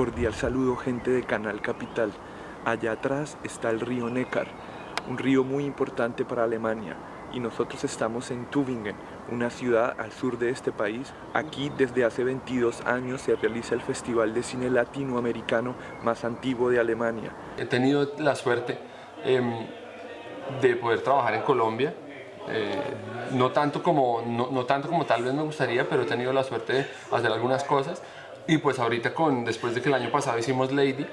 Cordial saludo gente de Canal Capital. Allá atrás está el río Neckar, un río muy importante para Alemania y nosotros estamos en Tübingen, una ciudad al sur de este país. Aquí desde hace 22 años se realiza el festival de cine latinoamericano más antiguo de Alemania. He tenido la suerte em, de poder trabajar en Colombia, eh, no, tanto como, no, no, tanto como tal vez me gustaría, pero he tenido la suerte de hacer algunas cosas. Y pues ahorita, con, después de que el año pasado hicimos Lady,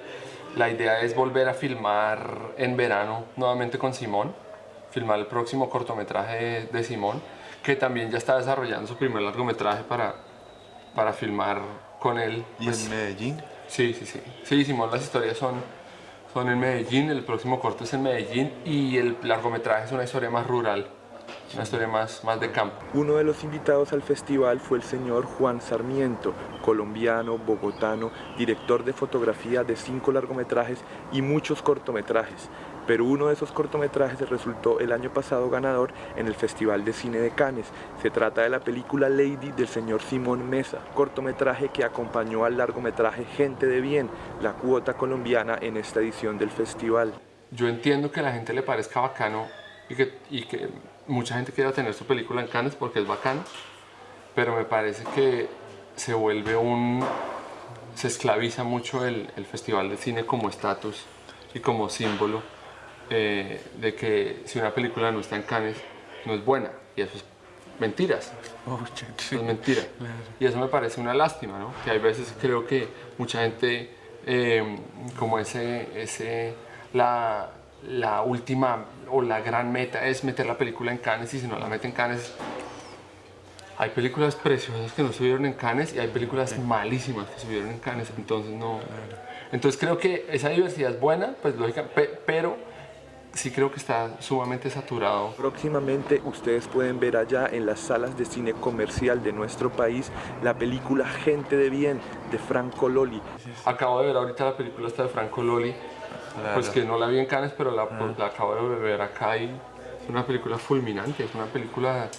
la idea es volver a filmar en verano nuevamente con Simón, filmar el próximo cortometraje de Simón, que también ya está desarrollando su primer largometraje para, para filmar con él. ¿Y en pues, Medellín? Sí, sí, sí. Sí, Simón, las historias son, son en Medellín, el próximo corto es en Medellín y el largometraje es una historia más rural una historia más, más de campo. Uno de los invitados al festival fue el señor Juan Sarmiento, colombiano, bogotano, director de fotografía de cinco largometrajes y muchos cortometrajes. Pero uno de esos cortometrajes resultó el año pasado ganador en el Festival de Cine de Cannes. Se trata de la película Lady del señor Simón Mesa, cortometraje que acompañó al largometraje Gente de Bien, la cuota colombiana en esta edición del festival. Yo entiendo que a la gente le parezca bacano y que, y que mucha gente quiere tener su película en Cannes porque es bacán, pero me parece que se vuelve un... se esclaviza mucho el, el Festival de Cine como estatus y como símbolo eh, de que si una película no está en Cannes no es buena y eso es mentiras. Oh, es mentira. Y eso me parece una lástima, ¿no? Que hay veces creo que mucha gente eh, como ese, ese la, la última o la gran meta es meter la película en Cannes y si no la meten en Cannes hay películas preciosas que no se vieron en Cannes y hay películas malísimas que se vieron en Cannes, entonces no... Entonces creo que esa diversidad es buena, pues lógica, pero sí creo que está sumamente saturado. Próximamente ustedes pueden ver allá en las salas de cine comercial de nuestro país la película Gente de Bien de Franco Loli. Acabo de ver ahorita la película esta de Franco Loli, pues que no la vi en Cannes, pero la, ah. la acabo de ver acá y es una película fulminante, es una película,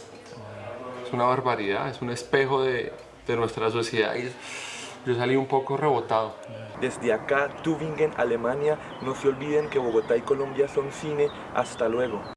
es una barbaridad, es un espejo de, de nuestra sociedad y yo salí un poco rebotado. Desde acá, Tübingen, Alemania, no se olviden que Bogotá y Colombia son cine. Hasta luego.